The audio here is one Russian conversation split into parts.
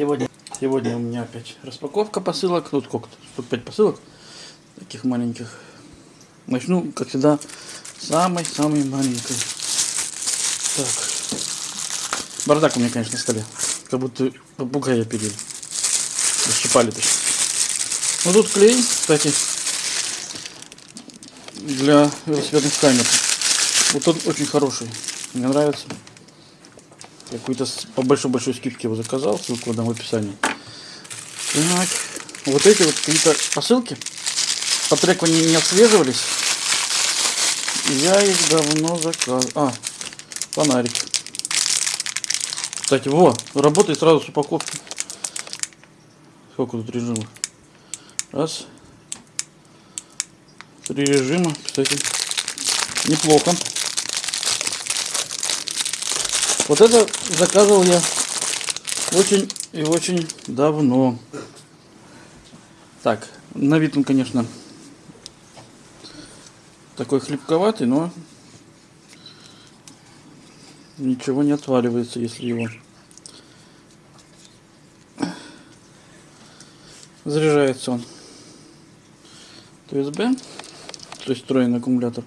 Сегодня, сегодня у меня опять распаковка посылок. Тут сколько-то? Штук 5 посылок. Таких маленьких. Начну, как всегда, самой-самой маленькой. Так. Бардак у меня, конечно, на столе. Как будто попугая пилили. Защипали точно. Ну тут клей, кстати, для велосипедных камер. Вот он очень хороший. Мне нравится. Какой-то с- по большой-большой скидке его заказал. Ссылку дам в описании. Так. Вот эти вот какие-то посылки. По треку они не отслеживались. Я их давно заказывал. А, фонарик. Кстати, во, работает сразу с упаковки. Сколько тут режимов? Раз. Три режима, кстати. Неплохо. Вот это заказывал я очень и очень давно. Так, на вид он, конечно, такой хлебковатый, но ничего не отваливается, если его заряжается он. USB, то есть встроенный аккумулятор.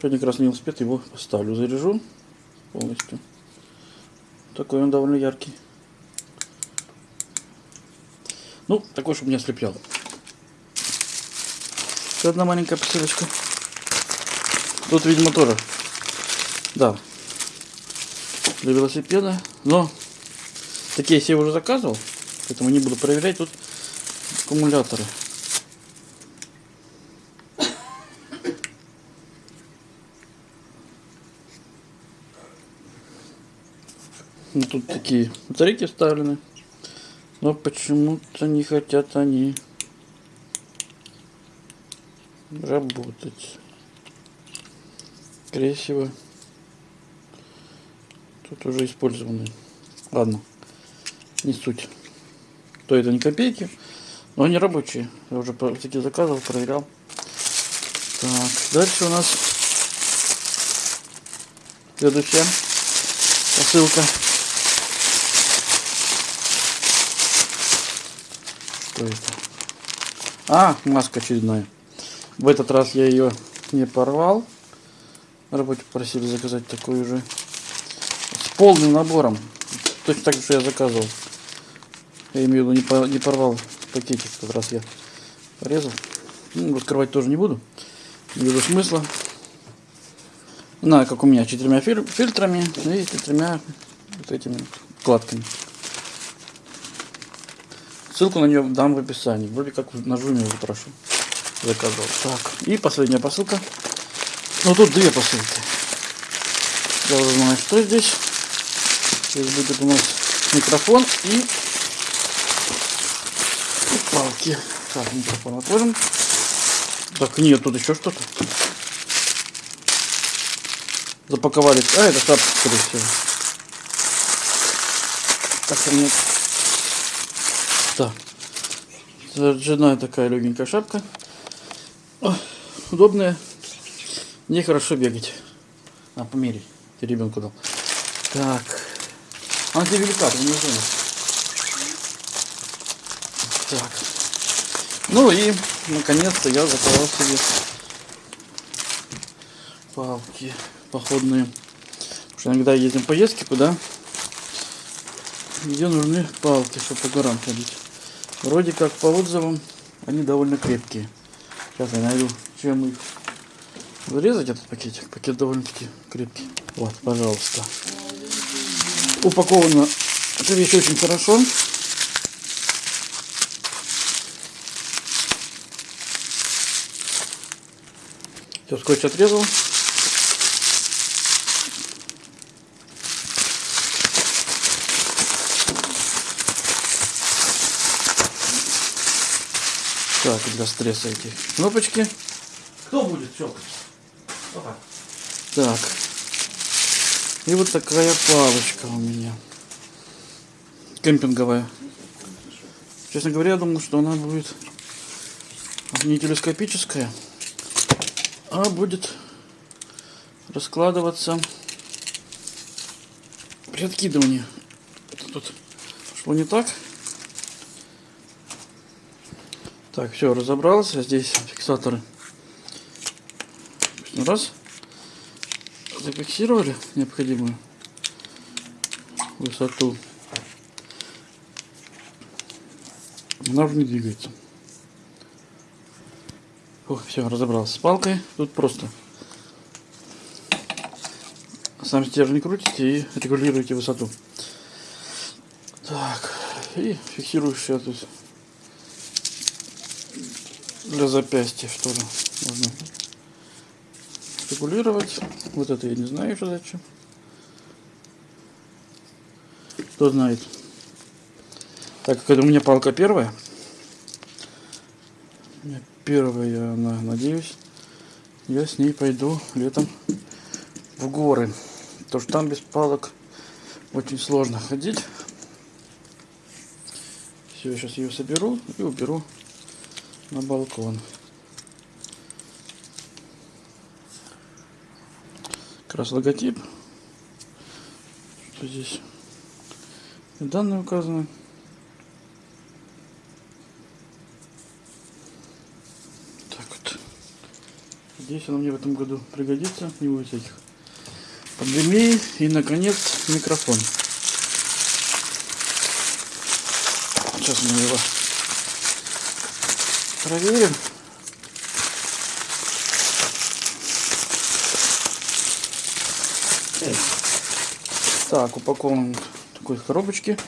Сегодня как раз на велосипед его поставлю, заряжу полностью. Такой он довольно яркий. Ну, такой, чтобы не ослеплял. Еще одна маленькая посылочка. Тут, видимо, тоже. Да. Для велосипеда. Но такие я уже заказывал. Поэтому не буду проверять. Тут аккумуляторы. Ну, тут такие батарейки вставлены. Но почему-то не хотят они работать. Скорее всего, тут уже использованы. Ладно, не суть. То это не копейки, но они рабочие. Я уже такие заказывал, проверял. Так, дальше у нас следующая посылка. Что это? А, маска очередная. В этот раз я ее не порвал. На работе просили заказать такую же. С полным набором. Точно так же, что я заказывал. Я имею в виду, не, по- не порвал пакетик. В этот раз я порезал. Ну, открывать тоже не буду. Не вижу смысла. Знаю, как у меня, четырьмя филь- фильтрами и четырьмя вот этими вкладками. Ссылку на нее дам в описании. Вроде как на жуме уже прошу. Заказывал. Так, и последняя посылка. Ну тут две посылки. Я уже знаю, что здесь. Здесь будет у нас микрофон и, и палки. Так, микрофон отложим. Так, нет, тут еще что-то. Запаковали. А, это шапка, скорее всего. Так, у Так. Заряженная такая легенькая шапка. Ой, удобная. Мне хорошо бегать. А, померить. Ты ребенку дал. Так. Она тебе велика, ты не знаешь. Так. Ну и, наконец-то, я заказал себе палки походные. Потому что иногда в поездки куда, где нужны палки, чтобы по горам ходить. Вроде как по отзывам они довольно крепкие. Сейчас я найду, чем их вырезать этот пакетик. Пакет довольно-таки крепкий. Вот, пожалуйста. Упаковано эта вещь очень хорошо. Все, скотч отрезал. Так, для стресса эти кнопочки. Кто будет щелкать? Опа. Так. И вот такая палочка у меня. Кемпинговая. Честно говоря, я думал, что она будет не телескопическая, а будет раскладываться при откидывании. Это тут шло не так. Так, все, разобрался. Здесь фиксаторы. Раз. Зафиксировали необходимую высоту. Она уже не двигается. Ох, все, разобрался с палкой. Тут просто сам стержень крутите и регулируете высоту. Так, и фиксируешь сейчас тут для запястья что ли можно регулировать. Вот это я не знаю что зачем. Кто знает. Так как это у меня палка первая. Первая она, надеюсь, я с ней пойду летом в горы. Потому что там без палок очень сложно ходить. Все, сейчас ее соберу и уберу на балкон. Как раз логотип. Что здесь? Данные указаны. Так вот. Здесь она мне в этом году пригодится. Не будет всяких пандемии. И, наконец, микрофон. Сейчас мы его проверим. Так, упакован в такой коробочке.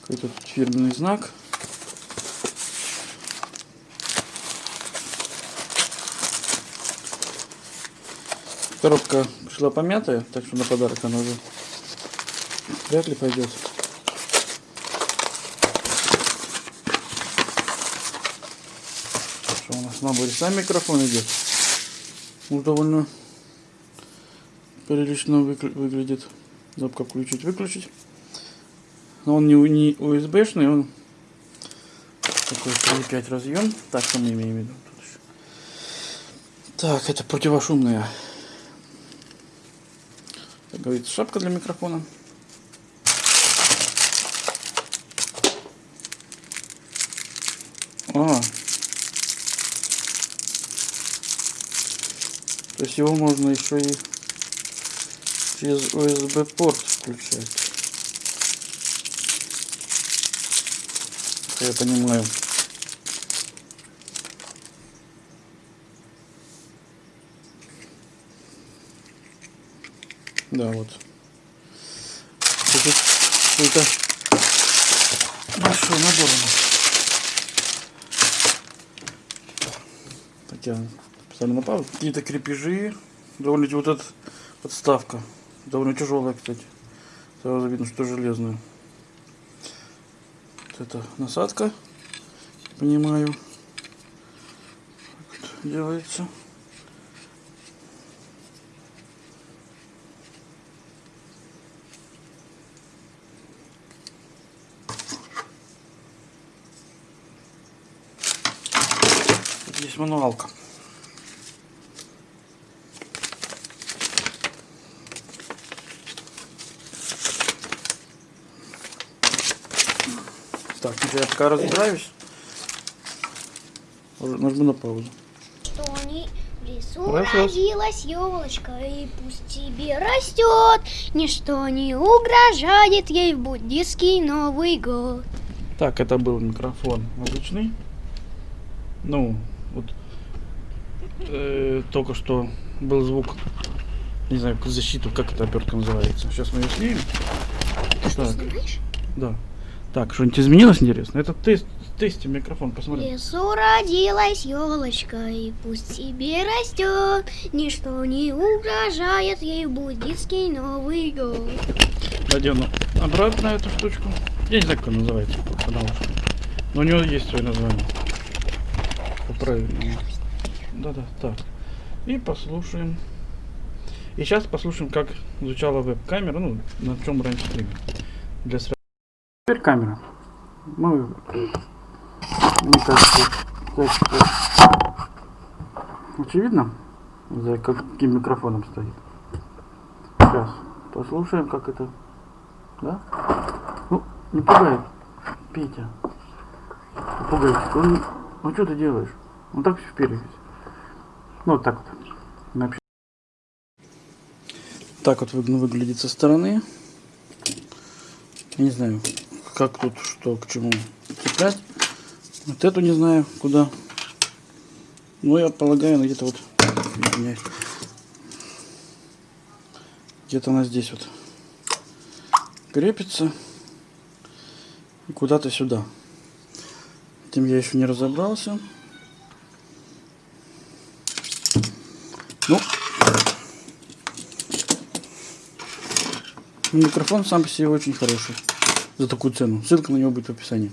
Какой-то фирменный знак. Коробка пришла помятая, так что на подарок она уже вряд ли пойдет. Что у нас на наборе сам микрофон идет. Ну, довольно прилично выглядит. Кнопка включить, выключить. Но он не, не USB-шный, он такой 3.5 разъем. Так, что мы имеем в виду? Так, это противошумная. Как говорится, шапка для микрофона. А. То есть его можно еще и через USB порт включать. Я понимаю. Да, вот. Это большой набор у нас. Так я специально на паузу. Какие-то крепежи. Довольно вот эта подставка. Довольно тяжелая, кстати. Сразу видно, что железная. Вот это насадка. Понимаю. Делается. Здесь мануалка. Так, я пока разбираюсь. Нажму на паузу. Что не в лесу Хорошо. родилась елочка, и пусть тебе растет, ничто не угрожает ей в буддийский Новый год. Так, это был микрофон обычный. Ну, вот э, только что был звук, не знаю, защиту, как эта обертка называется. Сейчас мы ее снимем. Ты что, Так. снимаешь? Да. Так, что-нибудь изменилось интересно? Это тест, тесте микрофон, В посмотри. лесу родилась елочка, и пусть тебе растет, ничто не угрожает ей в буддийский Новый год. Надену обратно эту штучку. Я не знаю, как она называется, потому что. Но у него есть свое название. Правильно. Да-да, так. И послушаем. И сейчас послушаем, как звучала веб-камера, ну, на чем раньше стримил. Для сра- Теперь камера. Мы, мне кажется, очевидно, за каким микрофоном стоит. Сейчас послушаем, как это. Да? Ну, не пугает. Петя. Пугает. Он Ну что ты делаешь? Ну так все вперед. Ну вот так вот. Ну. Так вот вы- выглядит со стороны. Я не знаю, как тут что к чему цеплять. Вот эту не знаю куда. Ну я полагаю, где-то вот. Где-то она здесь вот крепится. Куда-то сюда. Этим я еще не разобрался. Ну, микрофон сам по себе очень хороший. За такую цену. Ссылка на него будет в описании.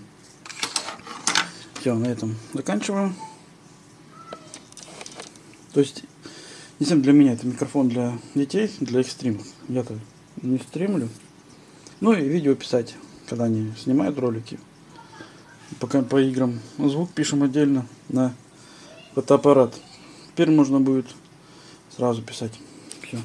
Все, на этом заканчиваем. То есть, не совсем для меня это микрофон для детей, для их стримов. Я-то не стримлю. Ну и видео писать, когда они снимают ролики. Пока по играм звук пишем отдельно на фотоаппарат. Теперь можно будет сразу писать. Все.